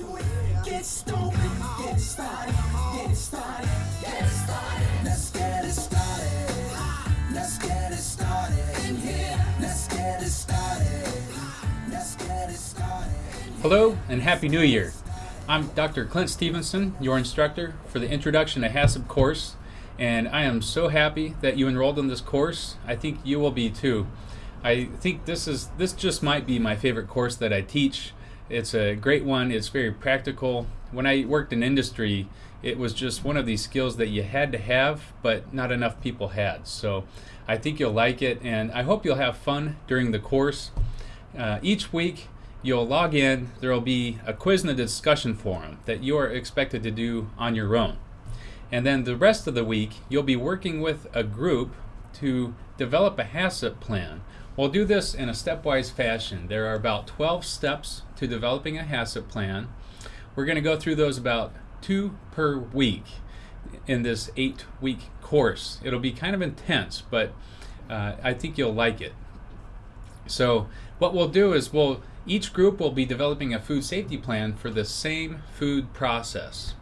it. Get stupid, get it started, get it started, get started. Hello and Happy New Year. I'm Dr. Clint Stevenson, your instructor for the Introduction to HACCP course, and I am so happy that you enrolled in this course. I think you will be too. I think this is this just might be my favorite course that I teach. It's a great one. It's very practical. When I worked in industry, it was just one of these skills that you had to have, but not enough people had. So I think you'll like it, and I hope you'll have fun during the course. Uh, each week, you'll log in. There will be a quiz and a discussion forum that you are expected to do on your own. And then the rest of the week, you'll be working with a group to develop a HACCP plan We'll do this in a stepwise fashion. There are about 12 steps to developing a HACCP plan. We're going to go through those about two per week in this eight week course. It'll be kind of intense, but uh, I think you'll like it. So what we'll do is we'll each group will be developing a food safety plan for the same food process.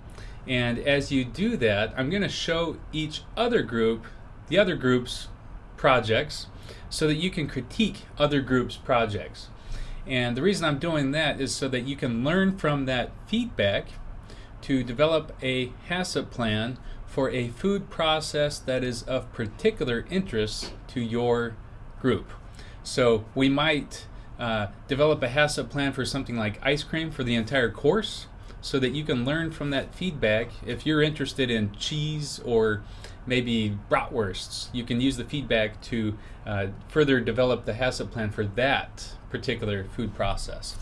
And as you do that, I'm going to show each other group, the other group's projects, so that you can critique other groups' projects. And the reason I'm doing that is so that you can learn from that feedback to develop a HACCP plan for a food process that is of particular interest to your group. So we might uh, develop a HACCP plan for something like ice cream for the entire course so that you can learn from that feedback. If you're interested in cheese or maybe bratwursts, you can use the feedback to uh, further develop the HACCP plan for that particular food process.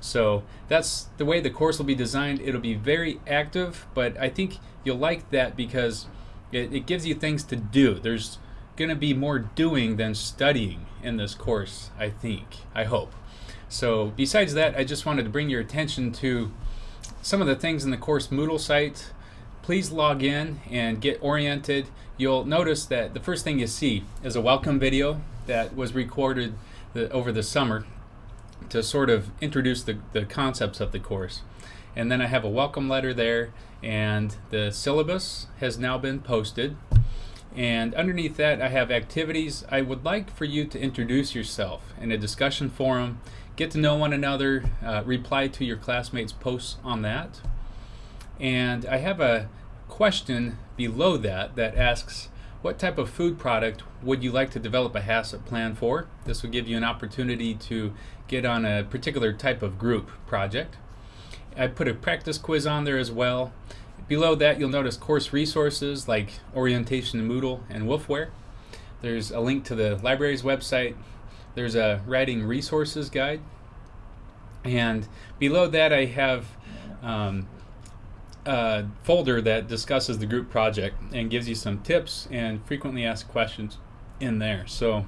So that's the way the course will be designed. It'll be very active, but I think you'll like that because it, it gives you things to do. There's going to be more doing than studying in this course, I think, I hope. So besides that, I just wanted to bring your attention to some of the things in the course Moodle site please log in and get oriented. You'll notice that the first thing you see is a welcome video that was recorded the, over the summer to sort of introduce the, the concepts of the course. And then I have a welcome letter there and the syllabus has now been posted. And underneath that I have activities. I would like for you to introduce yourself in a discussion forum, get to know one another, uh, reply to your classmates' posts on that. And I have a question below that that asks, what type of food product would you like to develop a HACCP plan for? This will give you an opportunity to get on a particular type of group project. I put a practice quiz on there as well. Below that you'll notice course resources like Orientation in Moodle and Wolfware. There's a link to the library's website. There's a writing resources guide. And below that I have um, uh, folder that discusses the group project and gives you some tips and frequently asked questions in there. So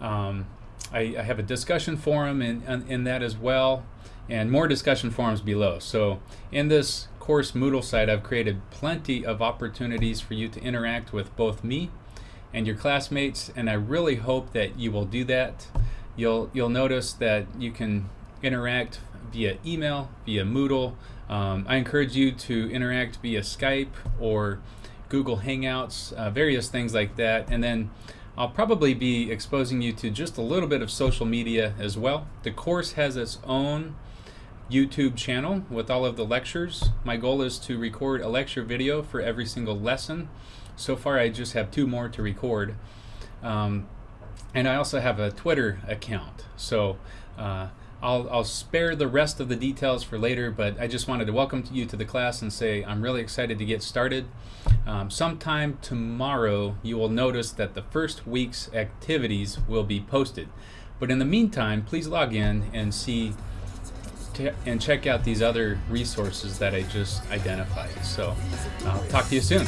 um, I, I, have a discussion forum in, in, in, that as well and more discussion forums below. So in this course Moodle site I've created plenty of opportunities for you to interact with both me and your classmates and I really hope that you will do that. You'll, you'll notice that you can interact via email, via Moodle, um, I encourage you to interact via Skype or Google Hangouts, uh, various things like that. And then I'll probably be exposing you to just a little bit of social media as well. The course has its own YouTube channel with all of the lectures. My goal is to record a lecture video for every single lesson. So far I just have two more to record. Um, and I also have a Twitter account. So uh, I'll, I'll spare the rest of the details for later, but I just wanted to welcome you to the class and say I'm really excited to get started. Um, sometime tomorrow, you will notice that the first week's activities will be posted. But in the meantime, please log in and see and check out these other resources that I just identified. So I'll talk to you soon.